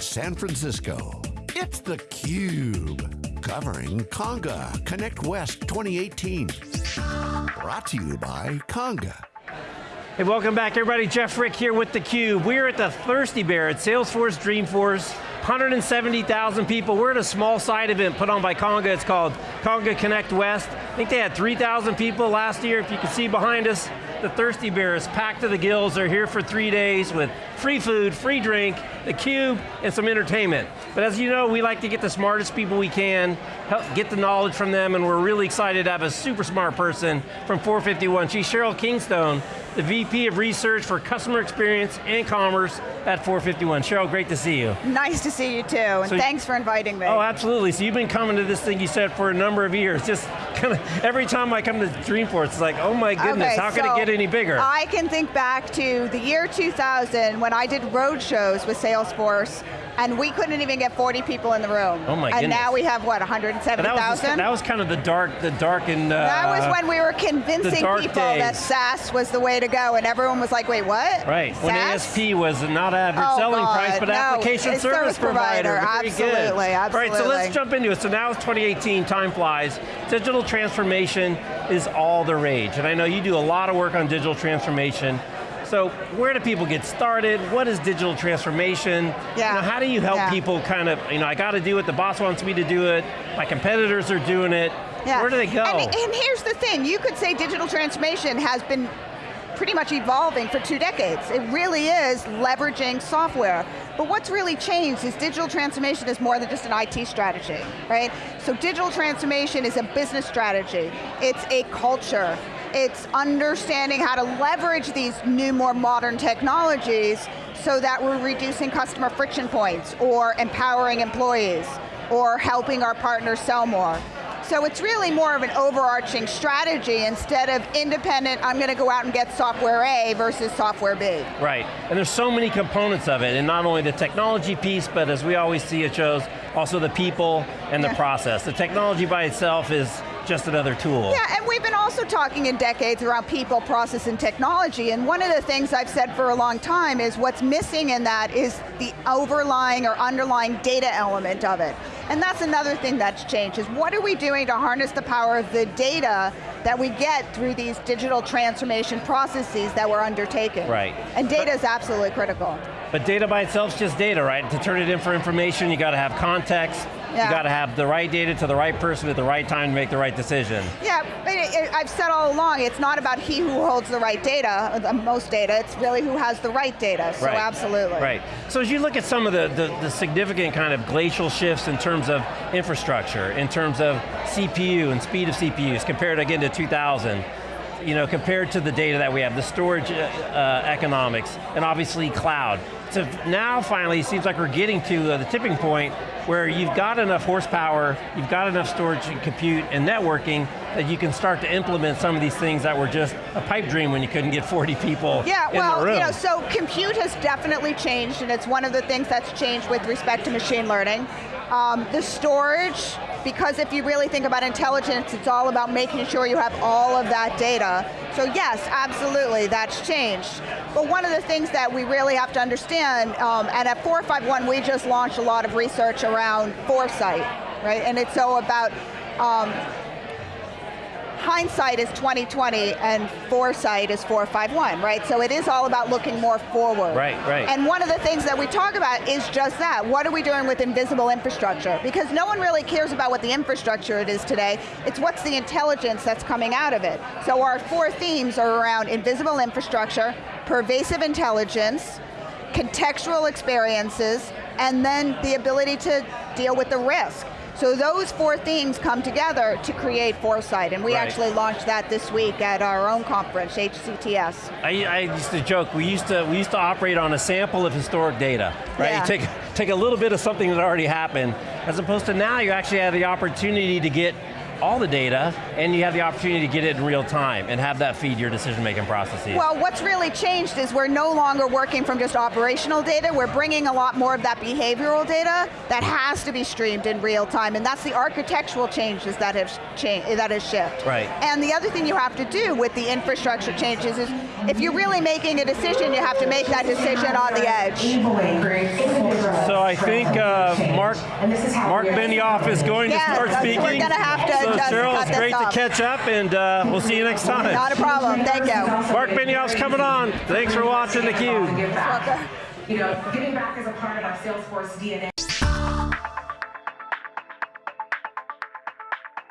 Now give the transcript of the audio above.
San Francisco. It's theCUBE, covering Conga Connect West 2018. Brought to you by Conga. Hey, welcome back everybody. Jeff Frick here with theCUBE. We're at the Thirsty Bear at Salesforce Dreamforce. 170,000 people. We're at a small side event put on by Conga. It's called Conga Connect West. I think they had 3,000 people last year. If you can see behind us, the Thirsty Bear is packed to the gills. They're here for three days with free food, free drink, the cube, and some entertainment. But as you know, we like to get the smartest people we can, help get the knowledge from them, and we're really excited to have a super smart person from 451. She's Cheryl Kingstone, the VP of Research for Customer Experience and Commerce at 451. Cheryl, great to see you. Nice to see you too, and so, thanks for inviting me. Oh, absolutely. So you've been coming to this thing you said for a number of years. Just kind of, every time I come to Dreamforce, it's like, oh my goodness, okay, how so can it get any bigger? I can think back to the year 2000 when I did road shows with Salesforce and we couldn't even get 40 people in the room. Oh my and goodness. now we have what, 170,000? That was kind of the dark, the dark and uh, That was when we were convincing people days. that SaaS was the way to go, and everyone was like, wait, what? Right, SaaS? when ASP was not average oh selling God, price, but no, application service, service provider. Very absolutely, good. absolutely. All right, so let's jump into it. So now it's 2018, time flies. Digital transformation is all the rage, and I know you do a lot of work on digital transformation. So where do people get started? What is digital transformation? Yeah. You know, how do you help yeah. people kind of, you know, I got to do it, the boss wants me to do it, my competitors are doing it. Yeah. Where do they go? And, and here's the thing, you could say digital transformation has been pretty much evolving for two decades. It really is leveraging software. But what's really changed is digital transformation is more than just an IT strategy, right? So digital transformation is a business strategy. It's a culture. It's understanding how to leverage these new, more modern technologies so that we're reducing customer friction points or empowering employees or helping our partners sell more. So it's really more of an overarching strategy instead of independent, I'm going to go out and get software A versus software B. Right, and there's so many components of it, and not only the technology piece, but as we always see it shows, also the people and yeah. the process. The technology by itself is just another tool. Yeah, and we've been also talking in decades around people, process, and technology, and one of the things I've said for a long time is what's missing in that is the overlying or underlying data element of it. And that's another thing that's changed, is what are we doing to harness the power of the data that we get through these digital transformation processes that we're undertaking. Right. And data is absolutely critical. But data by itself is just data, right? To turn it in for information, you got to have context, yeah. you got to have the right data to the right person at the right time to make the right decision. Yeah, but it, it, I've said all along, it's not about he who holds the right data, uh, the most data, it's really who has the right data, so right. absolutely. Right, so as you look at some of the, the, the significant kind of glacial shifts in terms of infrastructure, in terms of CPU and speed of CPUs, compared again to 2000, you know, compared to the data that we have, the storage uh, uh, economics, and obviously cloud. So now finally, it seems like we're getting to uh, the tipping point where you've got enough horsepower, you've got enough storage and compute and networking that you can start to implement some of these things that were just a pipe dream when you couldn't get 40 people yeah, in well, the room. You know, so compute has definitely changed and it's one of the things that's changed with respect to machine learning. Um, the storage, because if you really think about intelligence, it's all about making sure you have all of that data. So yes, absolutely, that's changed. But one of the things that we really have to understand, um, and at 451 we just launched a lot of research around foresight, right? And it's so about um, hindsight is 2020 and foresight is 451, right? So it is all about looking more forward. Right, right. And one of the things that we talk about is just that. What are we doing with invisible infrastructure? Because no one really cares about what the infrastructure it is today, it's what's the intelligence that's coming out of it. So our four themes are around invisible infrastructure, pervasive intelligence, contextual experiences, and then the ability to deal with the risk. So those four themes come together to create Foresight, and we right. actually launched that this week at our own conference, HCTS. I, I, used to joke, we used to, we used to operate on a sample of historic data, right? Yeah. You take, take a little bit of something that already happened, as opposed to now you actually have the opportunity to get all the data, and you have the opportunity to get it in real time and have that feed your decision-making processes. Well, what's really changed is we're no longer working from just operational data, we're bringing a lot more of that behavioral data that has to be streamed in real time, and that's the architectural changes that have changed, that has shifted. Right. And the other thing you have to do with the infrastructure changes is, if you're really making a decision, you have to make that decision on the edge. So I think uh, Mark Mark Benioff is going Yes, to start that's- we're speaking. gonna have to so just Cheryl, it's great off. to catch up, and uh, we'll see you next time. Not a problem, thank you. Mark Benioff's coming on. Thanks for watching theCUBE. Give. You know, giving back is a part of our Salesforce DNA.